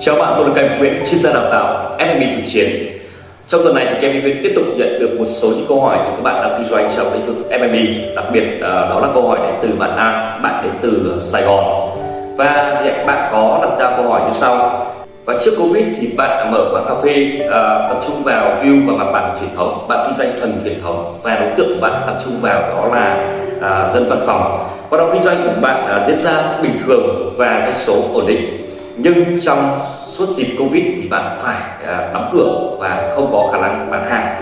Chào bạn, tôi là Kevin Nguyễn, chuyên gia đào tạo FMB thực chiến. Trong tuần này thì Kevin Nguyễn tiếp tục nhận được một số những câu hỏi từ các bạn đang kinh doanh trong lĩnh vực FMB, đặc biệt à, đó là câu hỏi đến từ bạn An, bạn đến từ Sài Gòn. Và hiện bạn có đặt ra câu hỏi như sau. Và trước Covid thì bạn đã mở quán cà phê uh, tập trung vào view và mặt bằng truyền thống, bạn kinh doanh thuần truyền thống và đối tượng của bạn tập trung vào đó là uh, dân văn phòng. Hoạt động kinh doanh của bạn uh, diễn ra bình thường và doanh số ổn định nhưng trong suốt dịp covid thì bạn phải à, đóng cửa và không có khả năng bán hàng.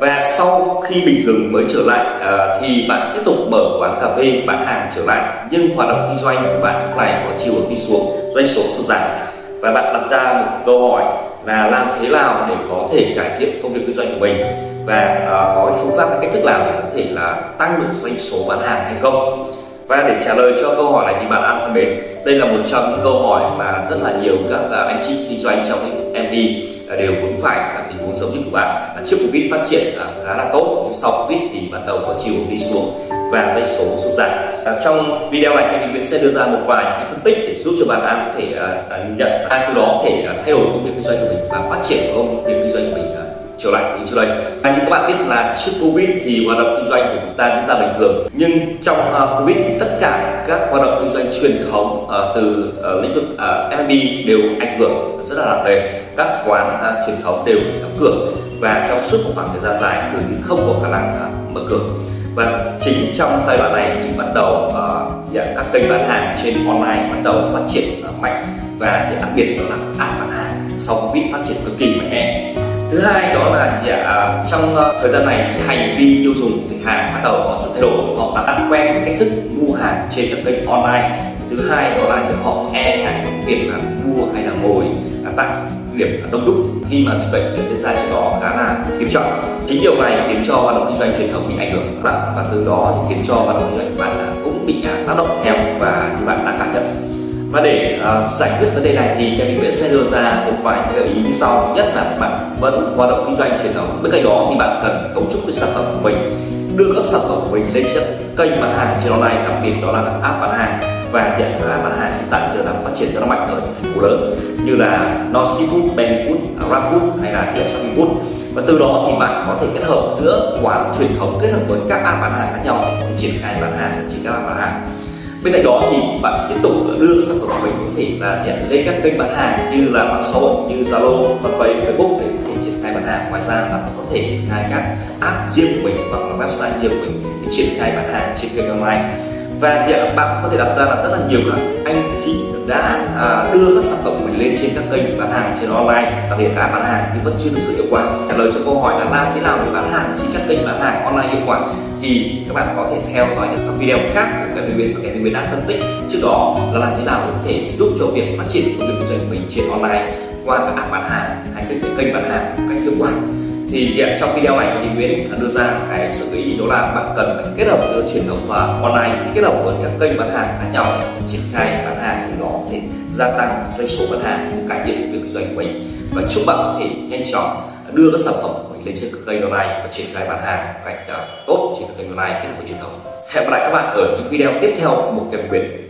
Và sau khi bình thường mới trở lại à, thì bạn tiếp tục mở quán cà phê, bán hàng trở lại. Nhưng hoạt động kinh doanh của bạn lúc này có chiều hướng đi xuống, doanh số sụt giảm. Và bạn đặt ra một câu hỏi là làm thế nào để có thể cải thiện công việc kinh doanh của mình? Và à, có phương pháp cách thức nào để có thể là tăng được doanh số bán hàng hay không? Và để trả lời cho câu hỏi này thì bạn An thân mến, đây là một trong những câu hỏi mà rất là nhiều các à, anh chị kinh doanh trong lĩnh vực MD à, đều vướng phải là tình huống giống như của bạn là trước Covid phát triển à, khá là tốt nhưng sau Covid thì bắt đầu có chiều đi xuống và doanh số sụt giảm. Trong video này thì mình sẽ đưa ra một vài những phân tích để giúp cho bạn An có thể nhìn nhận ai từ đó có thể thay đổi công việc kinh doanh của mình và phát triển công việc kinh doanh của mình trở lại như trước đây. Và như các bạn biết là trước Covid thì hoạt động kinh doanh của chúng ta diễn thường, nhưng trong uh, Covid thì tất cả các hoạt động kinh doanh truyền thống uh, từ uh, lĩnh vực uh, F&B đều ảnh hưởng rất là nặng nề. Các quán uh, truyền thống đều đóng cửa và trong suốt một khoảng thời gian dài thường không có khả năng uh, mở cửa. Và chính trong giai đoạn này thì bắt đầu uh, các kênh bán hàng trên online bắt đầu phát triển uh, mạnh và đặc biệt đó là app bán hàng sau Covid phát triển cực kỳ mạnh thứ hai đó là gì ạ? À, trong ờ, thời gian này thì hành vi tiêu dùng của khách hàng bắt đầu có sự thay đổi. Họ đã ăn quen cách thức mua hàng trên các kênh online. Thứ hai đó là họ e ngại việc là mua hay là ngồi tại điểm đông đúc khi mà dịch bệnh diễn ra trên đó khá là nghiêm trọng. Chính điều này khiến cho hoạt động kinh doanh truyền thống bị ảnh hưởng và từ đó thì khiến cho hoạt động kinh doanh của bạn cũng bị à, tác động theo và bạn đã cảm và để uh, giải quyết vấn đề này thì Kevin Nguyễn sẽ đưa ra một vài gợi ý như sau. Nhất là bạn vẫn hoạt động kinh doanh truyền thống bên cạnh đó thì bạn cần phải cấu trúc cái sản phẩm của mình đưa các sản phẩm của mình lên trên kênh bán hàng trên online đặc biệt đó là app bán hàng. Và hiện app bán hàng hiện tại giờ đang phát triển rất là mạnh ở những thành phố lớn như là Nosi Food, Benny Food, Grabfood hay là thì Shopping Food. Và từ đó thì bạn có thể kết hợp giữa quán truyền thống kết hợp với các app bán hàng khác nhau để triển khai bán hàng chỉ các app bán hàng bên cạnh đó thì bạn tiếp tục đưa sản phẩm của mình có thể là hiện lên các kênh bán hàng như là mạng xã hội, như zalo, fanpage, facebook để có thể triển khai bán hàng. Ngoài ra bạn có thể triển khai các app riêng của mình hoặc là website riêng của mình để triển khai bán hàng trên kênh online và hiện bạn có thể đặt ra là rất là nhiều các anh chị đã à, đưa các sản phẩm của mình lên trên các kênh bán hàng trên online và kể cả bán hàng thì vẫn chưa thực sự hiệu quả. Trả lời cho câu hỏi là làm thế nào để bán hàng trên các kênh bán hàng online hiệu quả thì các bạn có thể theo dõi những các video khác của cái viên và cái viên đã phân tích. Trước đó là làm thế nào để có thể giúp cho việc phát triển của việc kinh doanh của mình trên online qua các app bán hàng hay các kênh bán hàng một cách hiệu quả thì hiện trong video này thì Nguyễn đưa ra cái sự ý, đó là bạn cần phải kết hợp giữa truyền thống và online, kết hợp với các kênh bán hàng khác nhau để triển khai bán hàng thì đó có thể gia tăng doanh số bán hàng, cải thiện việc kinh doanh của mình. Và chúc bạn có thể nhanh chóng đưa các sản phẩm của mình lên trên các kênh online và triển khai bán hàng một cách à, tốt trên các kênh online kết hợp với truyền thống. Hẹn gặp lại các bạn ở những video tiếp theo của một cái Nguyễn